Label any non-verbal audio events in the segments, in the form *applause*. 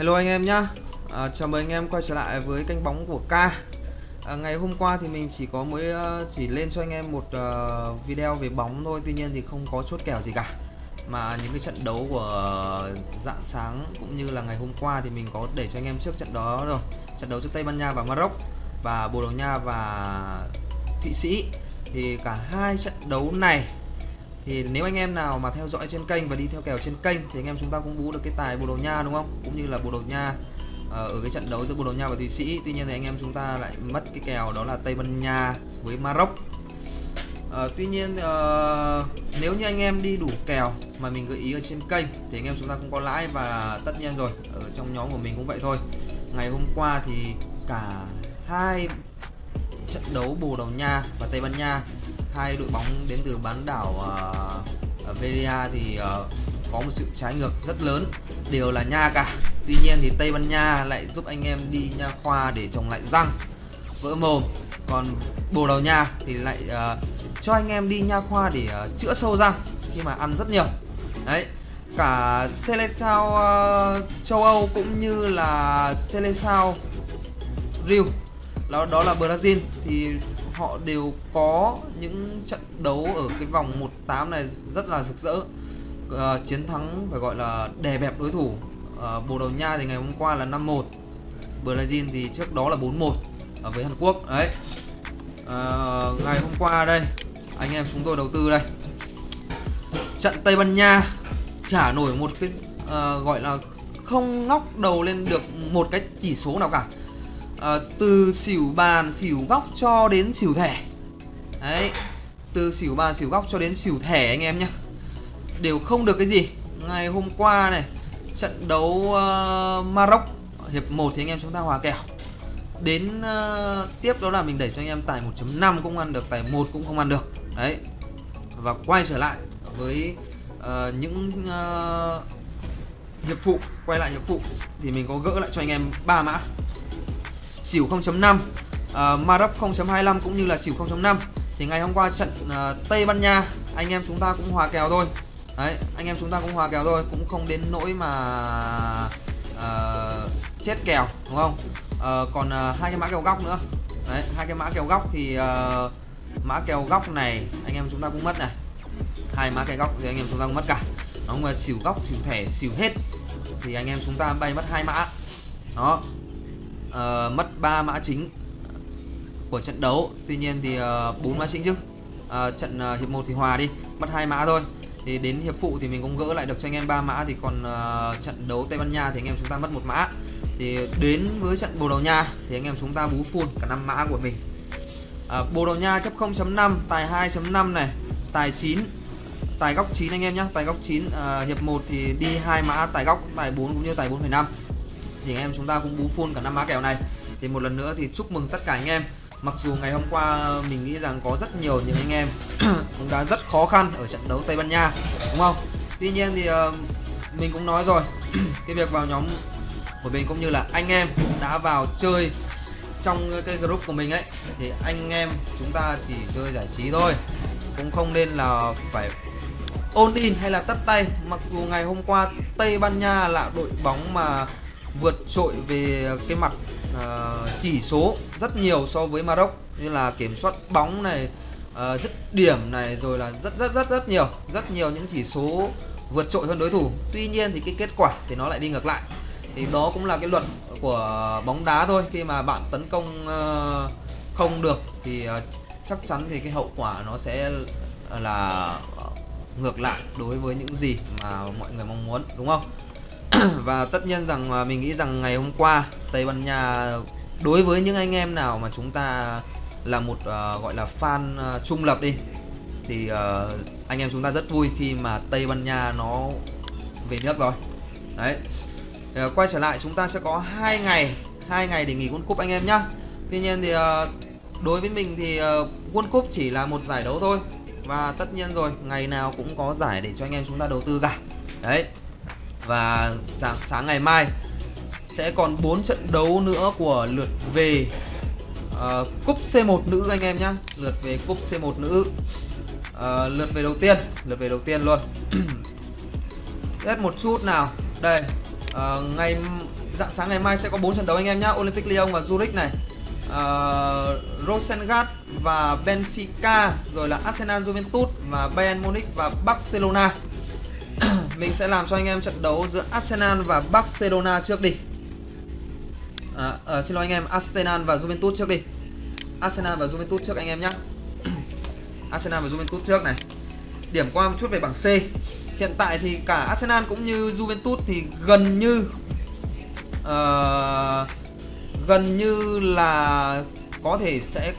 Hello anh em nhá. À, Chào mừng anh em quay trở lại với kênh bóng của K. À, Ngày hôm qua thì mình chỉ có mới ờ, chỉ lên cho anh em một uh, video về bóng thôi Tuy nhiên thì không có chốt kèo gì cả. Mà những cái trận đấu của dạng sáng cũng như là ngày hôm qua thì mình có để cho anh em trước trận đó rồi. Trận đấu trước Tây Ban Nha và Maroc Và Bồ Đào Nha và Thụy Sĩ. Thì cả hai trận đấu này thì nếu anh em nào mà theo dõi trên kênh và đi theo kèo trên kênh thì anh em chúng ta cũng bú được cái tài Bồ Đào Nha đúng không? Cũng như là Bồ Đào Nha ờ, ở cái trận đấu giữa Bồ Đào Nha và Thụy Sĩ. Tuy nhiên thì anh em chúng ta lại mất cái kèo đó là Tây Ban Nha với Maroc. À, tuy nhiên à, nếu như anh em đi đủ kèo mà mình gợi ý ở trên kênh thì anh em chúng ta cũng có lãi và tất nhiên rồi ở trong nhóm của mình cũng vậy thôi. Ngày hôm qua thì cả hai trận đấu Bồ Đào Nha và Tây Ban Nha hai đội bóng đến từ bán đảo uh, Veria thì uh, có một sự trái ngược rất lớn đều là nha cả. Tuy nhiên thì Tây Ban Nha lại giúp anh em đi nha khoa để trồng lại răng vỡ mồm. Còn Bồ Đào Nha thì lại uh, cho anh em đi nha khoa để uh, chữa sâu răng khi mà ăn rất nhiều. Đấy cả Seleção uh, châu Âu cũng như là Seleção Rio. Đó, đó là Brazil. Thì họ đều có những trận đấu ở cái vòng 18 này rất là rực rỡ. Uh, chiến thắng phải gọi là đè bẹp đối thủ. Uh, Bồ Đào Nha thì ngày hôm qua là 5-1 Brazil thì trước đó là 4-1 ở với Hàn Quốc đấy. Uh, ngày hôm qua đây anh em chúng tôi đầu tư đây. Trận Tây Ban Nha trả nổi một cái uh, gọi là không ngóc đầu lên được một cái chỉ số nào cả uh, từ xỉu bàn xỉu góc cho đến xỉu thẻ. Đấy từ xỉu bàn xỉu góc cho đến xỉu thẻ anh em nhé đều không được cái gì. Ngày hôm qua này trận đấu uh, Maroc hiệp 1 thì anh em chúng ta hòa kèo đến uh, tiếp đó là mình đẩy cho anh em tài 1.5 cũng ăn được tài 1 cũng không ăn được. Đấy và quay trở lại với uh, những uh, hiệp phụ quay lại hiệp phụ thì mình có gỡ lại cho anh em ba mã xỉu 0.5 uh, Marup 0.25 cũng như là xỉu 0.5 thì ngày hôm qua trận uh, Tây Ban Nha anh em chúng ta cũng hòa kèo thôi. Đấy anh em chúng ta cũng hòa kèo thôi cũng không đến nỗi mà uh, chết kèo đúng không? Uh, còn uh, hai cái mã kèo góc nữa. Đấy hai cái mã kèo góc thì uh, mã kèo góc này anh em chúng ta cũng mất này. Hai mã kèo góc thì anh em chúng ta cũng mất cả. Đúng mà xỉu góc xỉu thẻ xỉu hết. Thì anh em chúng ta bay mất hai mã. Đó uh, mất 3 mã chính của trận đấu. Tuy nhiên thì ờ, bốn uh, mã chính chứ. Uh, trận uh, hiệp 1 thì hòa đi mất hai mã thôi. Thì đến hiệp phụ thì mình cũng gỡ lại được cho anh em ba mã. Thì còn uh, trận đấu Tây Ban Nha thì anh em chúng ta mất một mã. Thì đến với trận Bồ Đào Nha thì anh em chúng ta bú full cả năm mã của mình. Uh, Bồ Đào Nha chấp 0.5 tài 2.5 này tài 9 tài góc 9 anh em nhé tài góc 9 uh, hiệp 1 thì đi hai mã tài góc tài 4 cũng như tài 4,5 thì anh em chúng ta cũng bú full cả năm má kèo này. Thì một lần nữa thì chúc mừng tất cả anh em. Mặc dù ngày hôm qua mình nghĩ rằng có rất nhiều những anh em *clears throat* cũng đã rất khó khăn ở trận đấu Tây Ban Nha đúng không? Tuy nhiên thì uh, mình cũng nói rồi *clears throat* cái việc vào nhóm của mình cũng như là anh em đã vào chơi trong cái group của mình ấy thì anh em chúng ta chỉ chơi giải trí thôi. Cũng không nên là phải ôn in hay là tất tay. Mặc dù ngày hôm qua Tây Ban Nha là đội bóng mà vượt trội về cái mặt uh, chỉ số rất nhiều so với Maroc. Như là kiểm soát bóng này uh, dứt điểm này rồi là rất rất rất rất nhiều rất nhiều những chỉ số vượt trội hơn đối thủ. Tuy nhiên thì cái kết quả thì nó lại đi ngược lại. Thì đó cũng là cái luật của bóng đá thôi. Khi mà bạn tấn công uh, không được thì uh, chắc chắn thì cái hậu quả nó sẽ là ngược lại đối với những gì mà mọi người mong muốn đúng không? *coughs* và tất nhiên rằng mình nghĩ rằng ngày hôm qua Tây Ban Nha đối với những anh em nào mà chúng ta là một uh, gọi là fan uh, trung lập đi thì uh, anh em chúng ta rất vui khi mà Tây Ban Nha nó về nước rồi. Đấy. Uh, quay trở lại chúng ta sẽ có hai ngày hai ngày để nghỉ World Cup anh em nhá. Tuy nhiên thì uh, đối với mình thì uh, World Cup chỉ là một giải đấu thôi. Và tất nhiên rồi ngày nào cũng có giải để cho anh em chúng ta đầu tư cả. Đấy và sáng sáng ngày mai sẽ còn 4 trận đấu nữa của lượt về uh, cúp C1 nữ anh em nhé, lượt về cúp C1 nữ. Uh, lượt về đầu tiên lượt về đầu tiên luôn. *clears throat* Xét một chút nào. Đây uh, ngày dạng sáng ngày mai sẽ có 4 trận đấu anh em nhé, Olympic Lyon và Zurich này. Uh, Rosengard và Benfica rồi là Arsenal Juventus và Bayern Munich và Barcelona mình sẽ làm cho anh em trận đấu giữa Arsenal và Barcelona trước đi. À, à, xin lỗi anh em Arsenal và Juventus trước đi. Arsenal và Juventus trước anh em nhé *clears throat* Arsenal và Juventus trước này. Điểm qua một chút về bảng C. Hiện tại thì cả Arsenal cũng như Juventus thì gần như uh, gần như là có thể sẽ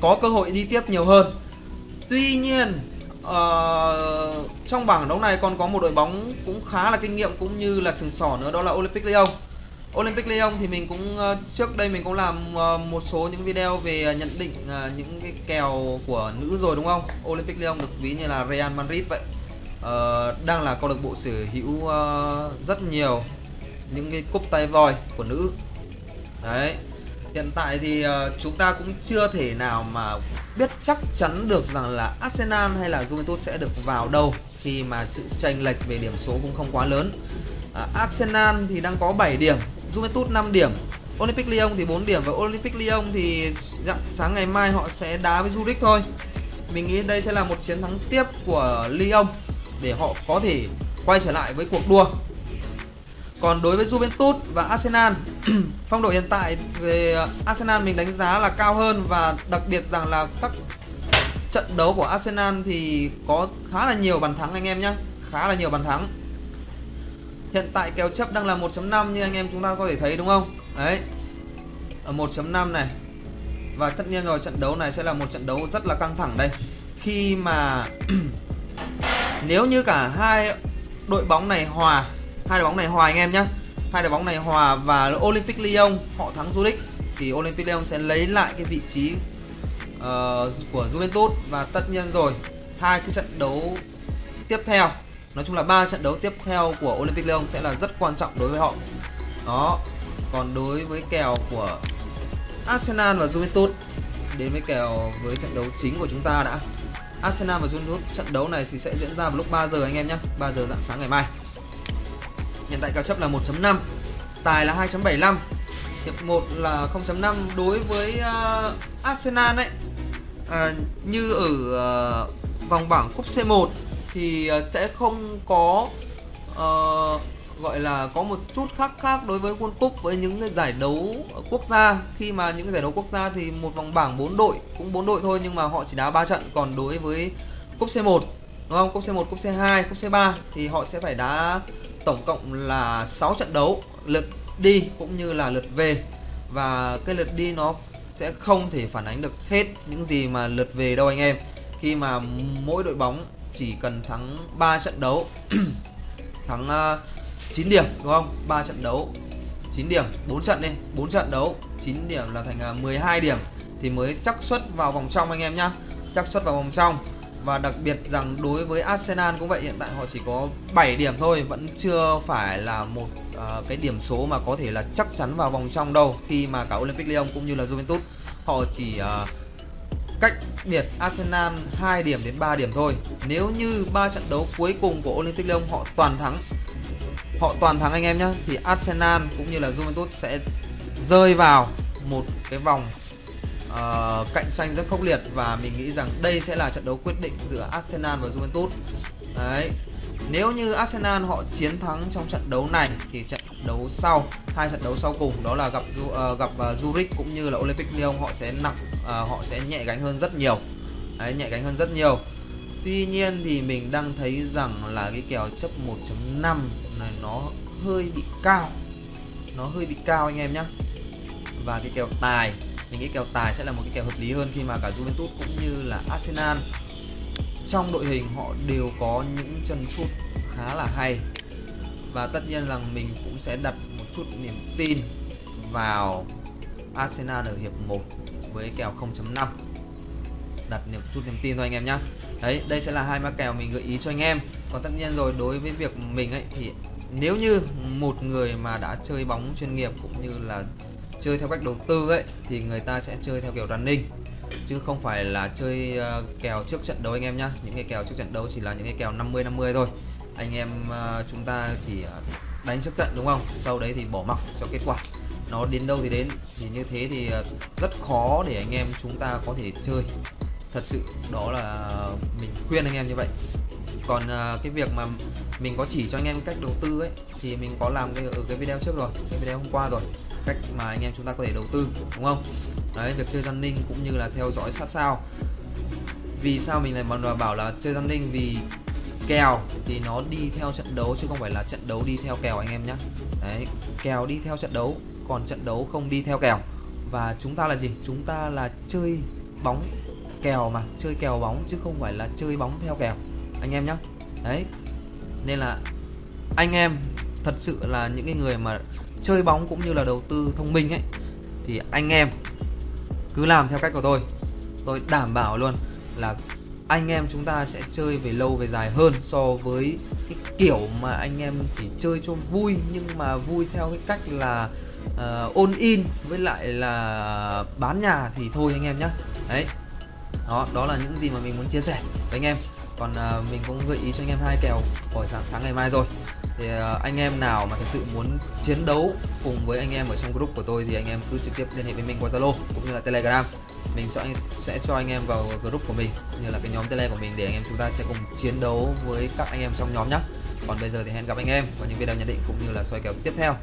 có cơ hội đi tiếp nhiều hơn. Tuy nhiên uh, trong bảng đấu này còn có một đội bóng cũng khá là kinh nghiệm cũng như là sừng sỏ nữa đó là Olympic Lyon Olympic Lyon thì mình cũng uh, trước đây mình cũng làm uh, một số những video về nhận định uh, những cái kèo của nữ rồi đúng không? Olympic Lyon được ví như là Real Madrid vậy. Uh, đang là câu lạc bộ sở hữu uh, rất nhiều những cái cúp tay voi của nữ. Đấy. Hiện tại thì ờ, chúng ta cũng chưa thể nào mà biết chắc chắn được rằng là Arsenal hay là Juventus sẽ được vào đâu khi mà sự chênh lệch về điểm số cũng không quá lớn. À, Arsenal thì đang có 7 điểm Juventus 5 điểm Olympic Lyon thì 4 điểm và Olympic Lyon thì dạng sáng ngày mai họ sẽ đá với Zurich thôi mình nghĩ đây sẽ là một chiến thắng tiếp của Lyon để họ có thể quay trở lại với cuộc đua còn đối với Juventus và Arsenal *clears throat* phong độ hiện tại về Arsenal mình đánh giá là cao hơn và đặc biệt rằng là các trận đấu của Arsenal thì có khá là nhiều bàn thắng anh em nhé khá là nhiều bàn thắng Hiện tại kèo chấp đang là 1.5 như anh em chúng ta có thể thấy đúng không? Đấy. Ở 1.5 này. Và tất nhiên rồi trận đấu này sẽ là một trận đấu rất là căng thẳng đây. Khi mà *clears throat* nếu như cả hai đội bóng này hòa, hai đội bóng này hòa anh em nhé Hai đội bóng này hòa và Olympic Lyon họ thắng Zurich thì Olympic Lyon sẽ lấy lại cái vị trí uh, của Juventus và tất nhiên rồi hai cái trận đấu tiếp theo Nói chung là ba trận đấu tiếp theo của Olympic Lyon sẽ là rất quan trọng đối với họ. Đó. Còn đối với kèo của Arsenal và Juventus đến với kèo với trận đấu chính của chúng ta đã. Arsenal và Juventus trận đấu này thì sẽ diễn ra vào lúc 3 giờ anh em nhé 3 giờ dạng sáng ngày mai Hiện tại kèo chấp là 1.5 Tài là 2.75 Hiệp 1 là 0.5 Đối với uh, Arsenal ấy uh, ờ, Như ở uh, vòng bảng cúp C1 thì uh, sẽ không có uh, gọi là có một chút khác khác đối với World Cup với những cái giải đấu quốc gia. Khi mà những cái giải đấu quốc gia thì một vòng bảng 4 đội cũng 4 đội thôi nhưng mà họ chỉ đá 3 trận. Còn đối với cúp C1 đúng không? Cúp C1, cúp C2, cúp C3 thì họ sẽ phải đá tổng cộng là 6 trận đấu lượt đi cũng như là lượt về. Và cái lượt đi nó sẽ không thể phản ánh được hết những gì mà lượt về đâu anh em. Khi mà mỗi đội bóng chỉ cần thắng 3 trận đấu *clears throat* thắng ờ, uh, 9 điểm đúng không? 3 trận đấu 9 điểm 4 trận đi 4 trận đấu 9 điểm là thành ờ, uh, 12 điểm thì mới chắc suất vào vòng trong anh em nhá. Chắc suất vào vòng trong và đặc biệt rằng đối với Arsenal cũng vậy hiện tại họ chỉ có 7 điểm thôi vẫn chưa phải là một uh, cái điểm số mà có thể là chắc chắn vào vòng trong đâu khi mà cả Olympic Lyon cũng như là Juventus họ chỉ uh, cách biệt Arsenal 2 điểm đến 3 điểm thôi. Nếu như ba trận đấu cuối cùng của Olympic Lyon họ toàn thắng họ toàn thắng anh em nhé thì Arsenal cũng như là Juventus sẽ rơi vào một cái vòng uh, cạnh tranh rất khốc liệt và mình nghĩ rằng đây sẽ là trận đấu quyết định giữa Arsenal và Juventus. Đấy. Nếu như Arsenal họ chiến thắng trong trận đấu này thì trận đấu sau hai trận đấu sau cùng đó là gặp uh, gặp uh, Zurich cũng như là Olympic Lyon họ sẽ nặng uh, họ sẽ nhẹ gánh hơn rất nhiều Đấy, nhẹ gánh hơn rất nhiều Tuy nhiên thì mình đang thấy rằng là cái kèo chấp 1.5 này nó hơi bị cao nó hơi bị cao anh em nhé và cái kèo tài mình nghĩ kèo tài sẽ là một cái kèo hợp lý hơn khi mà cả Juventus cũng như là Arsenal trong đội hình họ đều có những chân sút khá là hay. Và tất nhiên rằng mình cũng sẽ đặt một chút niềm tin vào Arsenal ở hiệp 1 với kèo 0.5 đặt niềm chút niềm tin thôi anh em nhé đấy, đây sẽ là hai mã kèo mình gợi ý cho anh em. Còn tất nhiên rồi, đối với việc mình ấy, thì nếu như một người mà đã chơi bóng chuyên nghiệp cũng như là chơi theo cách đầu tư ấy thì người ta sẽ chơi theo kiểu running. Chứ không phải là chơi uh, kèo trước trận đấu anh em nhá. Những cái kèo trước trận đấu chỉ là những cái kèo 50 50 thôi. Anh em uh, chúng ta chỉ uh, đánh trước trận đúng không? Sau đấy thì bỏ mặc cho kết quả. Nó đến đâu thì đến. Thì như thế thì rất khó để anh em chúng ta có thể chơi. Thật sự đó là mình khuyên anh em như vậy còn uh, cái việc mà mình có chỉ cho anh em cách đầu tư ấy thì mình có làm cái ở cái video trước rồi cái video hôm qua rồi cách mà anh em chúng ta có thể đầu tư đúng không? Đấy việc chơi gian ninh cũng như là theo dõi sát sao. Vì sao mình lại mà bảo là chơi gian ninh? Vì kèo thì nó đi theo trận đấu chứ không phải là trận đấu đi theo kèo anh em nhé đấy kèo đi theo trận đấu còn trận đấu không đi theo kèo. Và chúng ta là gì? Chúng ta là chơi bóng kèo mà chơi kèo bóng chứ không phải là chơi bóng theo kèo anh em nhé đấy. Nên là anh em thật sự là những cái người mà chơi bóng cũng như là đầu tư thông minh ấy thì anh em cứ làm theo cách của tôi. Tôi đảm bảo luôn là anh em chúng ta sẽ chơi về lâu về dài hơn so với cái kiểu mà anh em chỉ chơi cho vui nhưng mà vui theo cái cách là ờ, uh, ôn in với lại là bán nhà thì thôi anh em nhé đấy. Đó đó là những gì mà mình muốn chia sẻ với anh em còn uh, mình cũng gợi ý cho anh em hai kèo của sáng sáng ngày mai rồi. Thì uh, anh em nào mà thật sự muốn chiến đấu cùng với anh em ở trong group của tôi thì anh em cứ trực tiếp liên hệ với mình qua Zalo cũng như là Telegram. Mình sẽ sẽ cho anh em vào group của mình cũng như là cái nhóm tele của mình để anh em chúng ta sẽ cùng chiến đấu với các anh em trong nhóm nhé còn bây giờ thì hẹn gặp anh em vào những video nhận định cũng như là soi kèo tiếp theo.